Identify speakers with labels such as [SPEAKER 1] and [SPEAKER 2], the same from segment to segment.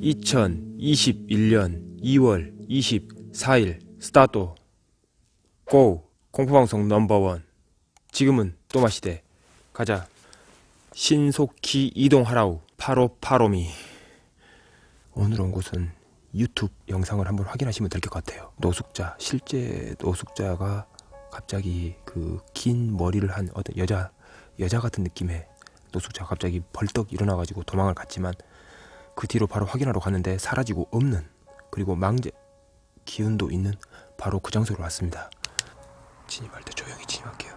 [SPEAKER 1] (2021년 2월 24일) 스타트. Go! 공포방송 넘버원. 지금은 또마시대. 가자. 신속히 이동하라우. 파로파로미. 오늘 온 곳은 유튜브 영상을 한번 확인하시면 될 것 같아요. 노숙자 실제 노숙자가 갑자기 그 긴 머리를 한 어떤 여자 여자 같은 느낌의 노숙자가 갑자기 벌떡 일어나 가지고 도망을 갔지만 그 뒤로 바로 확인하러 갔는데 사라지고 없는 그리고 망제 기운도 있는 바로 그 장소로 왔습니다. 진입할 때 조용히 진입할게요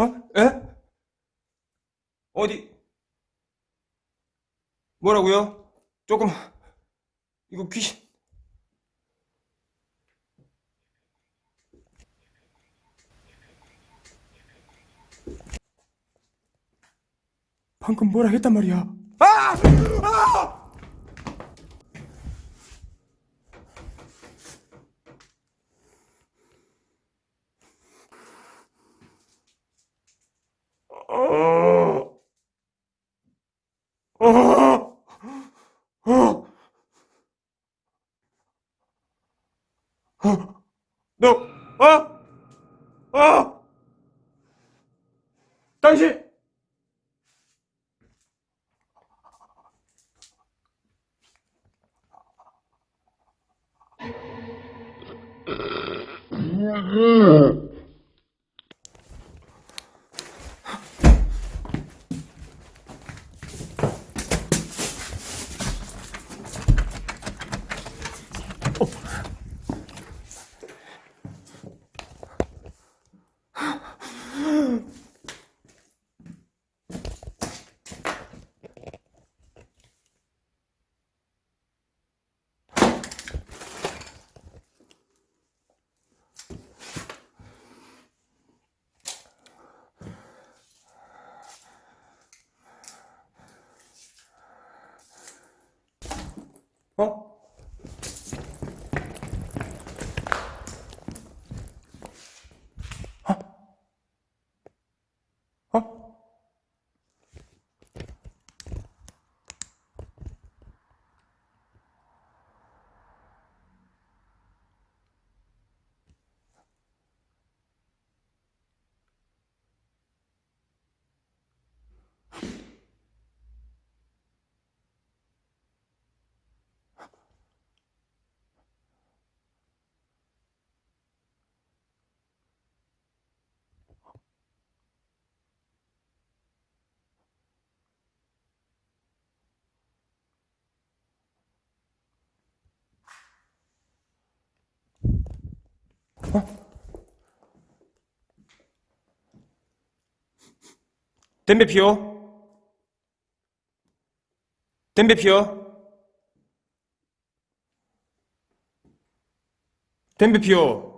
[SPEAKER 1] 어? 에? 어디? 뭐라고요? 조금 이거 귀신 방금 뭐라 했단 말이야? 아! 아! 어... 어, 어, 어, 너, 어, 어, 당신, 어? 어? 담배 피워? 담배 피워? 담배 피워?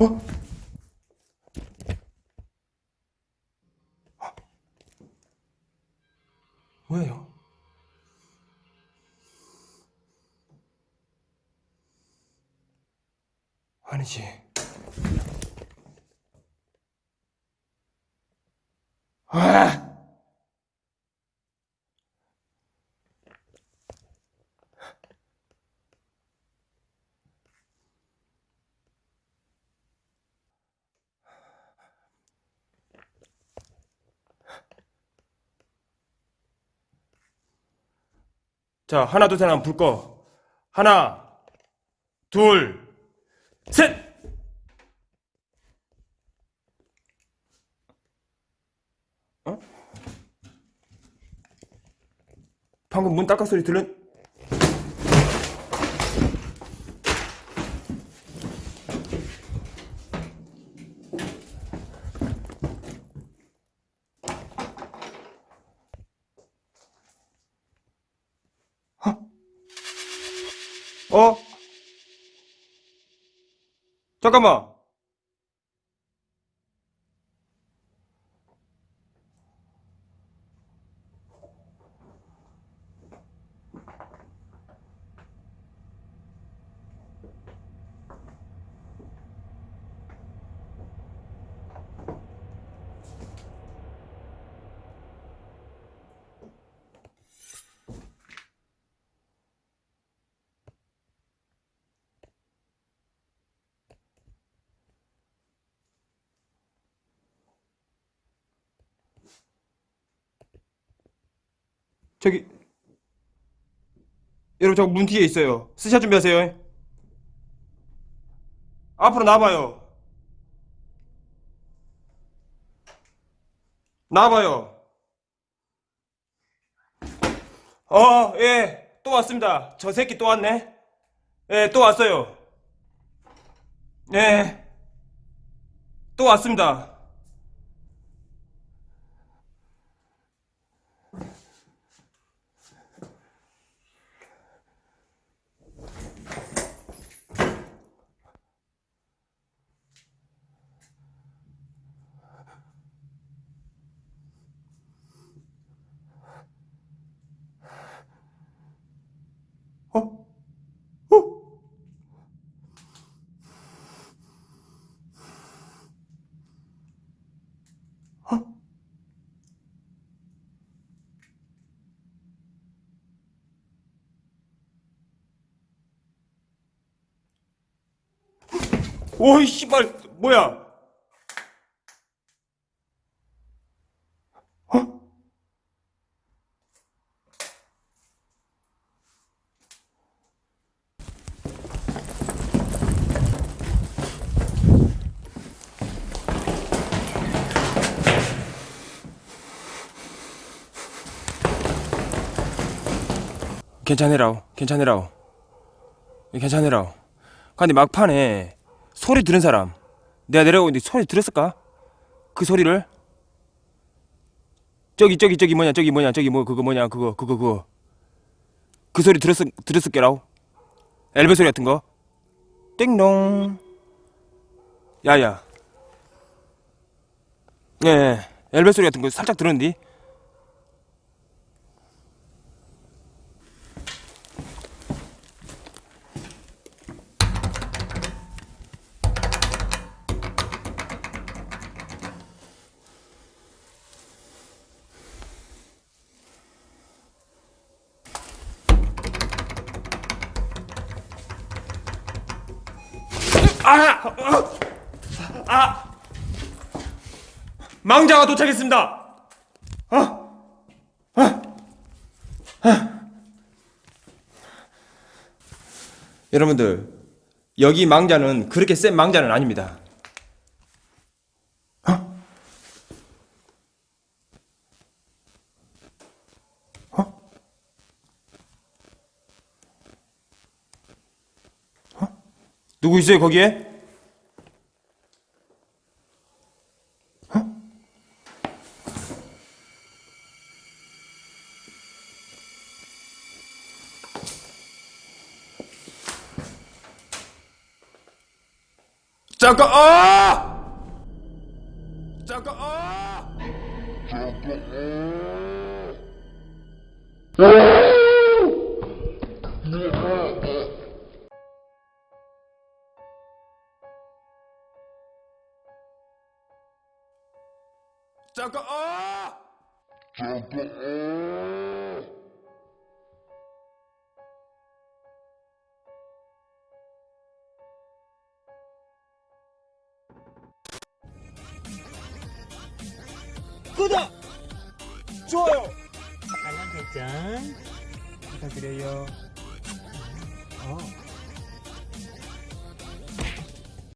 [SPEAKER 1] 어? 뭐예요? 아니지. 아! 자, 하나, 둘, 셋 하면 불 꺼. 하나, 둘, 셋! 어? 방금 문 딸깍 소리 들은? 어? 잠깐만. 저기 여러분 저문 뒤에 있어요. 스샷 준비하세요. 앞으로 나와봐요. 나와봐요. 어, 예, 또 왔습니다. 저 새끼 또 왔네. 예, 또 왔어요. 예, 또 왔습니다. 오이 씨발 뭐야? 어? 괜찮으라오, 괜찮으라오, 괜찮으라오. 근데 막판에 소리 들은 사람, 내가 내려오는데 소리 들었을까? 그 소리를? 저기 저기 저기 뭐냐 저기 뭐냐 저기 뭐 그거 뭐냐 그거 그거 그거. 그 소리 들었을 들었을 게라오 엘베 소리 같은 거? 띵동. 야야. 예. 엘베 소리 같은 거 살짝 들었는데 아! 아! 아! 망자가 도착했습니다. 아! 아! 아! 여러분들 여기 망자는 그렇게 센 망자는 아닙니다. 누구 있어요 거기에? 잠깐 아! 잠깐 아! 잠깐 구독! 좋아요!
[SPEAKER 2] 알람 설정
[SPEAKER 1] 부탁드려요.
[SPEAKER 2] 어.